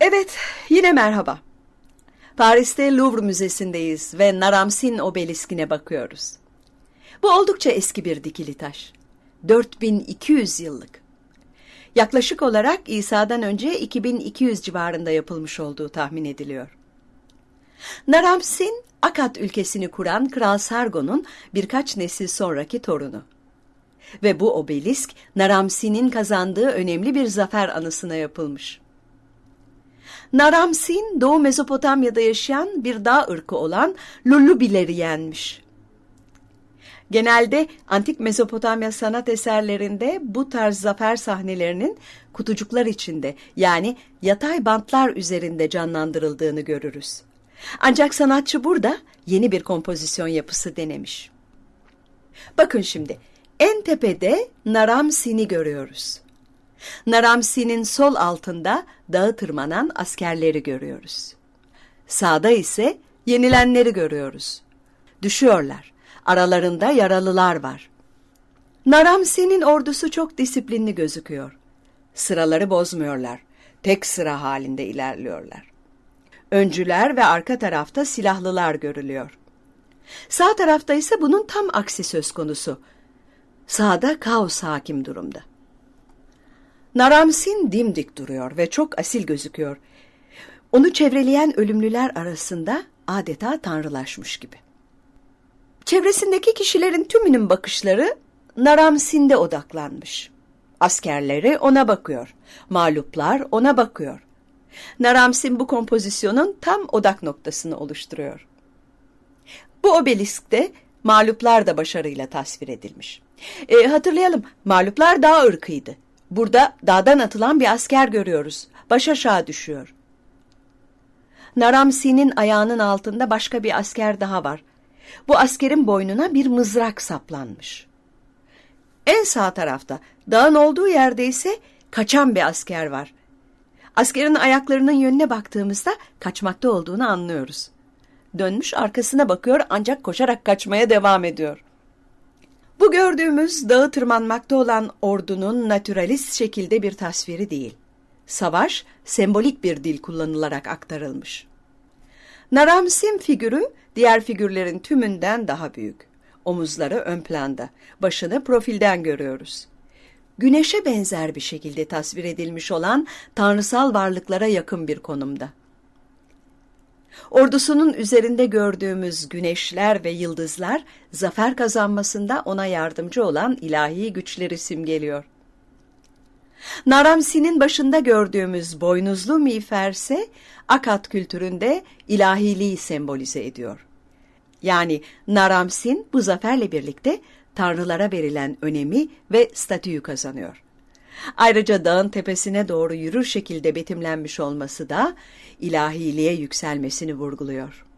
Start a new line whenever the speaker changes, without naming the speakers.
Evet, yine merhaba. Paris'te Louvre Müzesi'ndeyiz ve Naramsin obeliskine bakıyoruz. Bu oldukça eski bir dikili taş. 4200 yıllık. Yaklaşık olarak İsa'dan önce 2200 civarında yapılmış olduğu tahmin ediliyor. Naramsin, Akat ülkesini kuran Kral Sargon'un birkaç nesil sonraki torunu. Ve bu obelisk Naramsin'in kazandığı önemli bir zafer anısına yapılmış. Naramsin, Doğu Mezopotamya'da yaşayan bir dağ ırkı olan Lullubileri yenmiş. Genelde antik Mezopotamya sanat eserlerinde bu tarz zafer sahnelerinin kutucuklar içinde yani yatay bantlar üzerinde canlandırıldığını görürüz. Ancak sanatçı burada yeni bir kompozisyon yapısı denemiş. Bakın şimdi en tepede Naramsin'i görüyoruz. Naramsi'nin sol altında dağı tırmanan askerleri görüyoruz. Sağda ise yenilenleri görüyoruz. Düşüyorlar. Aralarında yaralılar var. Naramsi'nin ordusu çok disiplinli gözüküyor. Sıraları bozmuyorlar. Tek sıra halinde ilerliyorlar. Öncüler ve arka tarafta silahlılar görülüyor. Sağ tarafta ise bunun tam aksi söz konusu. Sağda kaos hakim durumda. Naramsin dimdik duruyor ve çok asil gözüküyor. Onu çevreleyen ölümlüler arasında adeta tanrılaşmış gibi. Çevresindeki kişilerin tümünün bakışları Naramsin'de odaklanmış. Askerleri ona bakıyor. Mağluplar ona bakıyor. Naramsin bu kompozisyonun tam odak noktasını oluşturuyor. Bu obeliskte mağluplar da başarıyla tasvir edilmiş. E, hatırlayalım, mağluplar dağ ırkıydı. Burada dağdan atılan bir asker görüyoruz. Baş aşağı düşüyor. Naramsi'nin ayağının altında başka bir asker daha var. Bu askerin boynuna bir mızrak saplanmış. En sağ tarafta, dağın olduğu yerde ise kaçan bir asker var. Askerin ayaklarının yönüne baktığımızda kaçmakta olduğunu anlıyoruz. Dönmüş arkasına bakıyor ancak koşarak kaçmaya devam ediyor. Gördüğümüz dağı tırmanmakta olan ordunun naturalist şekilde bir tasviri değil. Savaş sembolik bir dil kullanılarak aktarılmış. Naramsim figürü diğer figürlerin tümünden daha büyük. Omuzları ön planda, başını profilden görüyoruz. Güneşe benzer bir şekilde tasvir edilmiş olan tanrısal varlıklara yakın bir konumda. Ordusunun üzerinde gördüğümüz güneşler ve yıldızlar zafer kazanmasında ona yardımcı olan ilahi güçleri simgeliyor. Naramsi'nin başında gördüğümüz boynuzlu miğfer ise Akat kültüründe ilahiliği sembolize ediyor. Yani Naramsin bu zaferle birlikte tanrılara verilen önemi ve statüyü kazanıyor. Ayrıca dağın tepesine doğru yürür şekilde betimlenmiş olması da ilahiliğe yükselmesini vurguluyor.